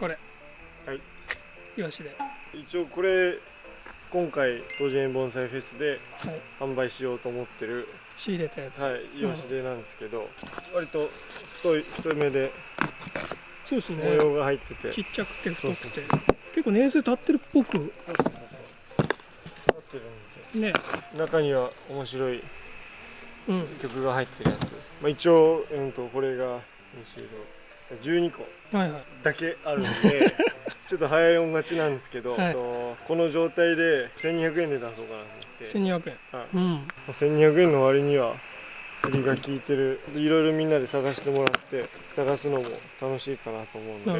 これ。はい。イワシで。一応これ今回50円盆栽フェスで販売しようと思ってる、仕入れたやつ。はいイワシでなんですけど、割と太い太めでそうですね。模様が入ってて。ちっちゃくて太くて。結構年数経ってるっぽく。そうそうそうそう。経ってるんでね。中には面白い曲が入ってるやつ、まあ一応、えん、とこれが2種類12個だけあるんで、はいはい、ちょっと早い音勝ちなんですけど、はい、この状態で1200円で出そうかなと思って。1200円、うん、1200円の割には振りが効いてる。いろいろみんなで探してもらって探すのも楽しいかなと思うんで。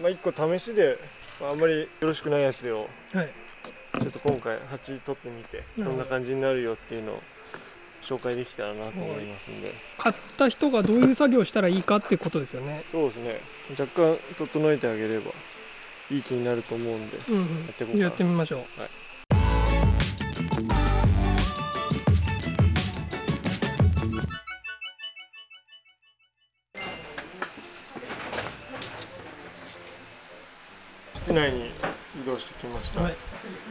まあ、1個試しで、まあ、あんまりよろしくないやつを、はい、ちょっと今回8取ってみてこんな感じになるよっていうのを紹介できたらなと思いますんで。買った人がどういう作業をしたらいいかってことですよね。そうですね。若干整えてあげればいい気になると思うんでうんうん。やっていこうやってみましょう。室内に移動してきました、はい。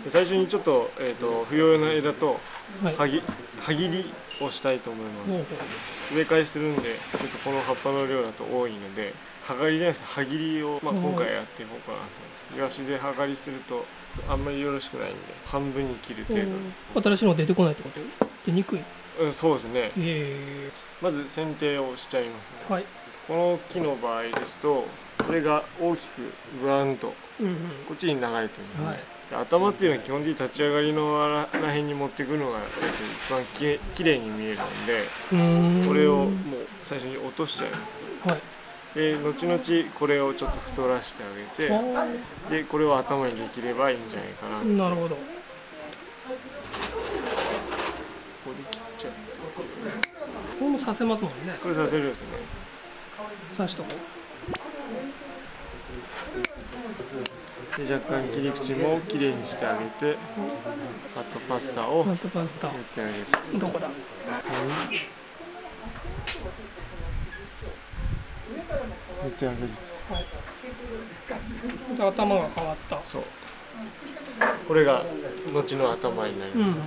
で最初にちょっと,、えー、と不要な枝とはい。はぎはぎりをしたいと思います。ほうほ植え替えするんでちょっとこの葉っぱの量だと多いのではがりじゃなくてはぎりを、まあ、うん今回やっていこうかなと思います。イワシではがりするとあんまりよろしくないんで半分に切るう程度。に、新しいの出てこないってこと？出にくいうん、そうですね。え。まず剪定をしちゃいますね。ー、はい。この木の場合ですとこれが大きくブワンとうんうん。こっちに流れてるんで,、はい。で頭っていうのは基本的に立ち上がりのらら辺に持っていくのが、えっと、一番きれきれいに見えるんでこれをもう最初に落としちゃう。はい。で後々これをちょっと太らせてあげてあでこれを頭にできればいいんじゃないかななるほど。こで切っちゃって。これもさせますもんね。これさせるんですね。刺しとこで若干切り口もきれいにしてあげてカットパスタを塗ってあげるどこだ？塗ってあげるで頭が変わった。とそう。これが後の頭になりうん。ます、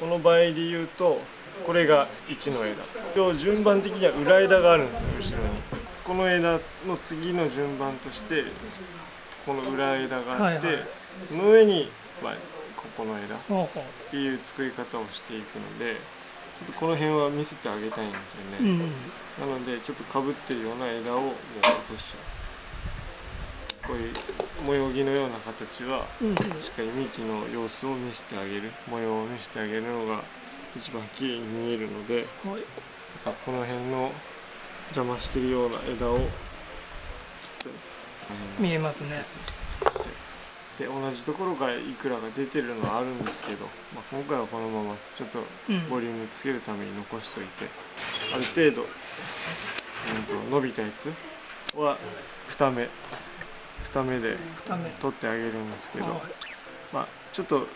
この場合で言うとこれが1の枝。今日順番的には裏枝があるんですよ後ろに。この枝の次の順番としてこの裏枝があって、はいはい。その上に、まあ、ここの枝っていう作り方をしていくのでちょっとこの辺は見せてあげたいんですうよね、んなのでちょっとかぶってるような枝をもう落としちゃう。こういう模様木のような形はうんうん。しっかり幹の様子を見せてあげる。模様を見せてあげるのが一番綺麗に見えるのではい。またこの辺の邪魔してるような枝を切って見えますね。で同じところからいくらが出てるのはあるんですけど、まあ、今回はこのままちょっとうん。ボリュームつけるために残しておいてある程度、うん、と伸びたやつは2目2目で取ってあげるんですけど、はい。まあちょっと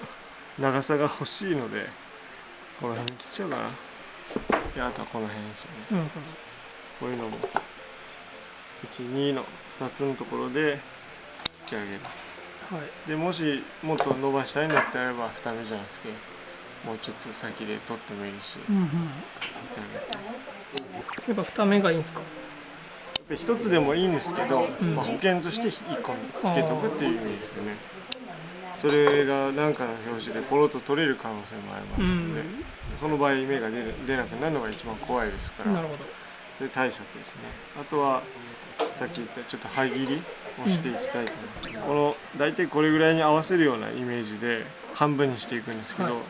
長さが欲しいのでこの辺に切っちゃうかな。であとはこの辺ですよね。うん。うんこういうのも12の2つのところで切ってあげる。はい。でもしもっと伸ばしたいんだったらば2目じゃなくてもうちょっと先で取ってもいいしうんうん。やっぱ二目がいいんですか？で一つでもいいんですけど、ん。まあ、保険として1個つけとくっていう意味ですよね。それが何かの拍子でポロッと取れる可能性もありますうので、ん。その場合芽が出る出なくなるのが一番怖いですからなるほど。それ対策ですね。あとはさっき言ったちょっと歯切りをしていきたいと思います、この大体これぐらいに合わせるようなイメージで半分にしていくんですけど、はい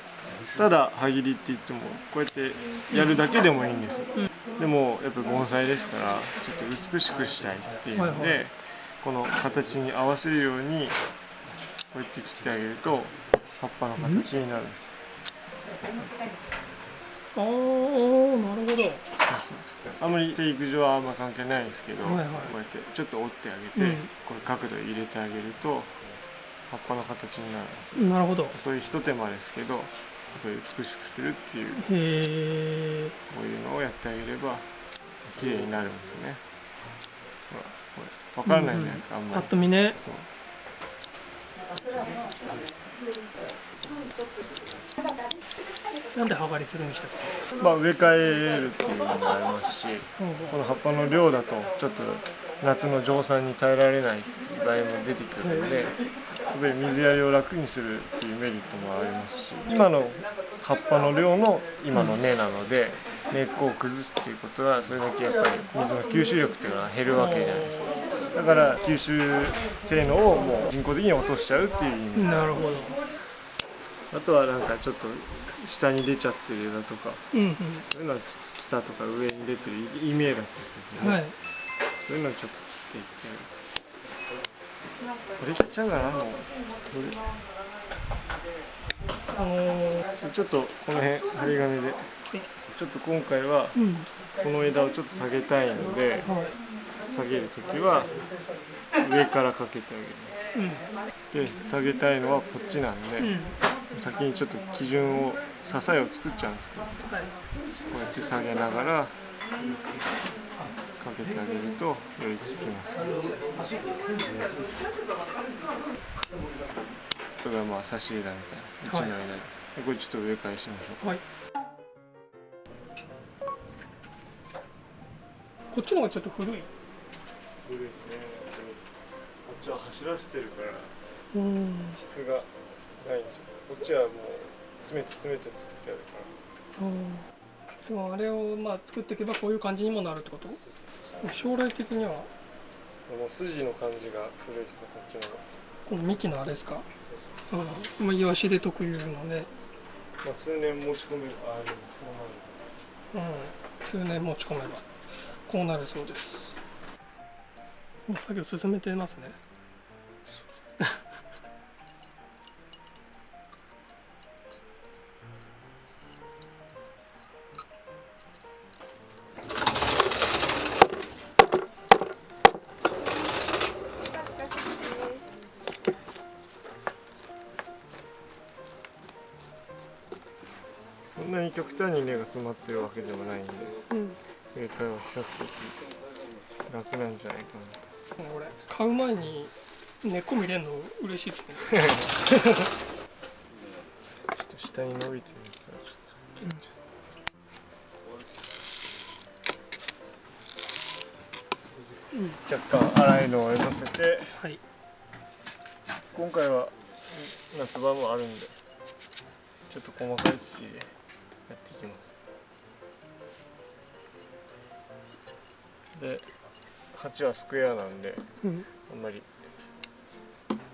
ただ歯切りって言ってもこうやってやるだけでもいいんですよ、でもやっぱり盆栽ですからちょっと美しくしたいっていうので、はいはこの形に合わせるようにこうやって切ってあげると葉っぱの形になる、ああなるほどあんまり生育上はあんま関係ないんですけど、はいはい。こうやってちょっと折ってあげて、うん。これ角度入れてあげると葉っぱの形になる。なるほど。そういうひと手間ですけどこういう美しくするっていうへえこういうのをやってあげれば綺麗になるんですね。これ分からないじゃないですか、あんまパッりと見ね。そうなんで剥がりするんでしたっまあ植え替えるっていうのもありますしけこの葉っぱの量だとちょっと夏の蒸散に耐えられない場合も出てくるのでやっぱり水やりを楽にするっていうメリットもありますし今の葉っぱの量の今の根なので根っこを崩すっていうことはそれだけやっぱり水の吸収力っていうのは減るわけじゃないですか。だから吸収性能をもう人工的に落としちゃうっていう意味。なるほどあとはなんかちょっと下に出ちゃってる枝とかうんうん。そういうのはちょっと下とか上に出てる陰影だったりですね、はい。そういうのをちょっと切っていってやる。とこれ切っちゃうかなもう。こあのー。れちょっとこの辺針金で。ちょっと今回はうん。この枝をちょっと下げたいのではい下げる時は上からかけてあうん。げるで下げたいのはこっちなんで、うん先にちょっと基準を支えを作っちゃうんですけどはいこうやって下げながらかけてあげるとより効きます。これがまあ差し枝みたいな。1の枝で,、これちょっと上からしましょう。はいこっちの方がちょっと古い。古いですね。こっちは走らせてるからうん。質がないんですよこっちはもう詰めて詰めて作ってあるから。でもあれをまあ作っていけばこういう感じにもなるってこと？将来的には？この筋の感じが古いですねこっちの。この幹のあれですか？うん。まあイワシで特有のね。まあ数年持ち込めるああでもそうなるうん。数年持ち込めばこうなるそうです。作業進めてますねそんなに極端に根が詰まってるわけでもないんでうん。正解は比較的楽なんじゃないか俺買う前に根っこ見れるの嬉しいですね。な ちょっと下に伸びてるやつはちょっうん。と若干粗いのを乗せてはい。今回は夏場もあるんでちょっと細かい土でやっていきます。で鉢はスクエアなんでうんあんまり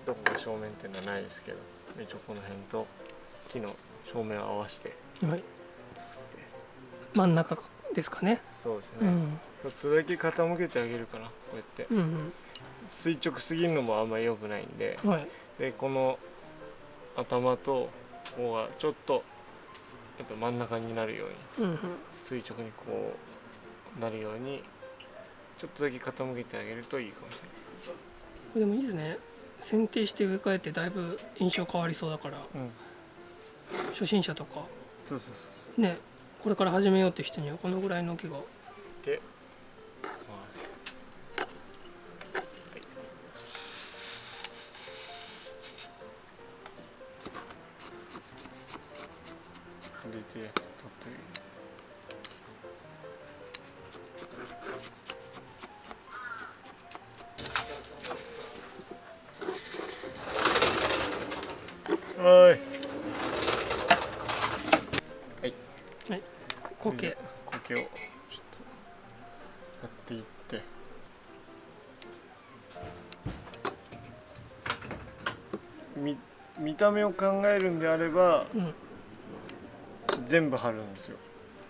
どこが正面っていうのはないですけど一応この辺と木の正面を合わせてはい。作って。真ん中ですかね。そうですね、うんちょっとだけ傾けてあげるかなこうやって。うん垂直すぎるのもあんまり良くないんで。うんはい。でこの頭とここがちょっとやっぱ真ん中になるようにうんうん。垂直にこうなるようにちょっとだけ傾けてあげるといいかもしこれでもいいですね。剪定して植え替えてだいぶ印象変わりそうだから。うん、初心者とか。そうそうそうね。これから始めようって人にはこのぐらいの木が。で見見た目を考えるんであればうん。全部貼るんですよ。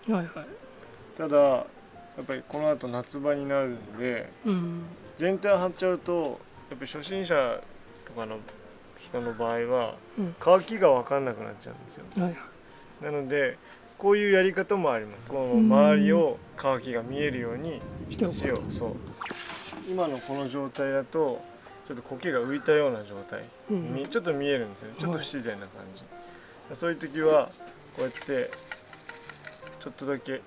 はいはい。ただやっぱりこの後夏場になるんでうん。全体貼っちゃうとやっぱり初心者とかの人の場合はうん。乾きが分かんなくなっちゃうんですよ。はいはい。なのでこういうやり方もあります。この周りを乾きが見えるようにしておく。土をそう。今のこの状態だとちょっと苔が浮いたような状態。うん。にちょっと見えるんですよ。ちょっと不自然な感じ。そういう時はこうやってちょっとだけ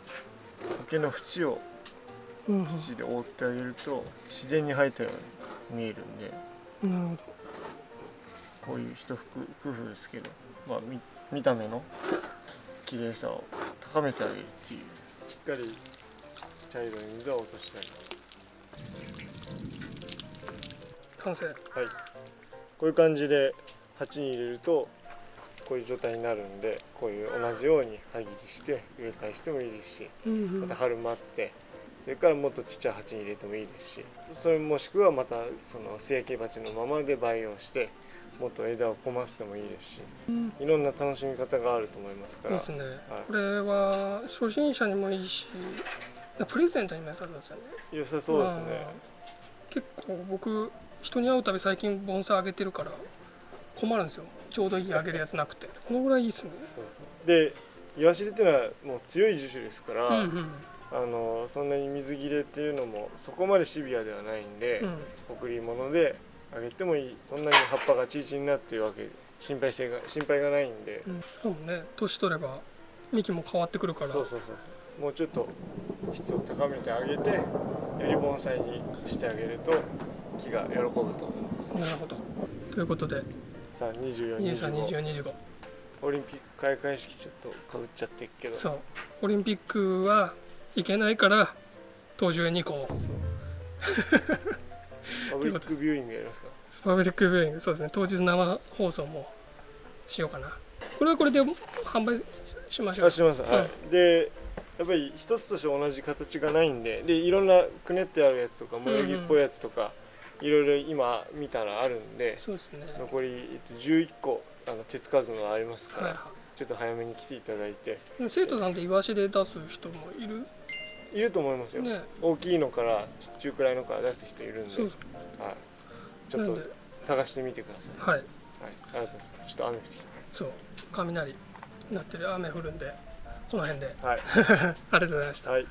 苔の縁を土で覆ってあげると自然に生えたように見えるんで。なるほど。こういう一服工夫ですけど、まあ、見見た目の綺麗さを高めてあげるっていう。しっかり茶色い水は落としたり完成。はい。こういう感じで鉢に入れるとこういう状態になるんでこういう同じように歯切りして植え替えしてもいいですしうんうん。また春待ってそれからもっとちっちゃい鉢に入れてもいいですしそれもしくはまたその成形鉢のままで培養してもっと枝をこませてもいいですしうん。いろんな楽しみ方があると思いますから。ですね、これは初心者にもいいしプレゼントにも良さそうですよね。良さそうですね。まあ結構僕人に会うたび最近盆栽あげてるから困るんですよ。ちょうどいいあげるやつなくて。このぐらいいいっすね。でイワシリっていうのはもう強い樹種ですから、うんうん。あのそんなに水切れっていうのもそこまでシビアではないんで、うん。贈り物であげてもいい。そんなに葉っぱがチリチリになっていうわけ心配性が心配がないんで、うん、そうね年取れば幹も変わってくるから。そうそうそうそう。もうちょっと質を高めてあげてより盆栽にしてあげると木が喜ぶと思いますなるほど。ということで。さあ2425 232425オリンピック開会式ちょっとかぶっちゃってるけど。そう。オリンピックは行けないから東樹園に行こうパブリックビューイングやりますか？パブリックビューイング。そうですね。当日生放送もしようかな。これはこれで販売しましょう。あします、はい。でやっぱり一つとして同じ形がないんででいろんなくねってあるやつとか模様着っぽいやつとか、いろいろ今見たらあるんでそうですね。残り、えっと、11個あの手つかずのありますから、はいはちょっと早めに来ていただいて。生徒さんってイワシで出す人もいる？いると思いますよ、ね。大きいのから中くらいのから出す人いるんで。はい、ちょっと探してみてください、はい。はい、ありがとうございますちょっと雨降ってきそう。雷なってる雨降るんでこの辺で。たはい、ありがとうございました。はい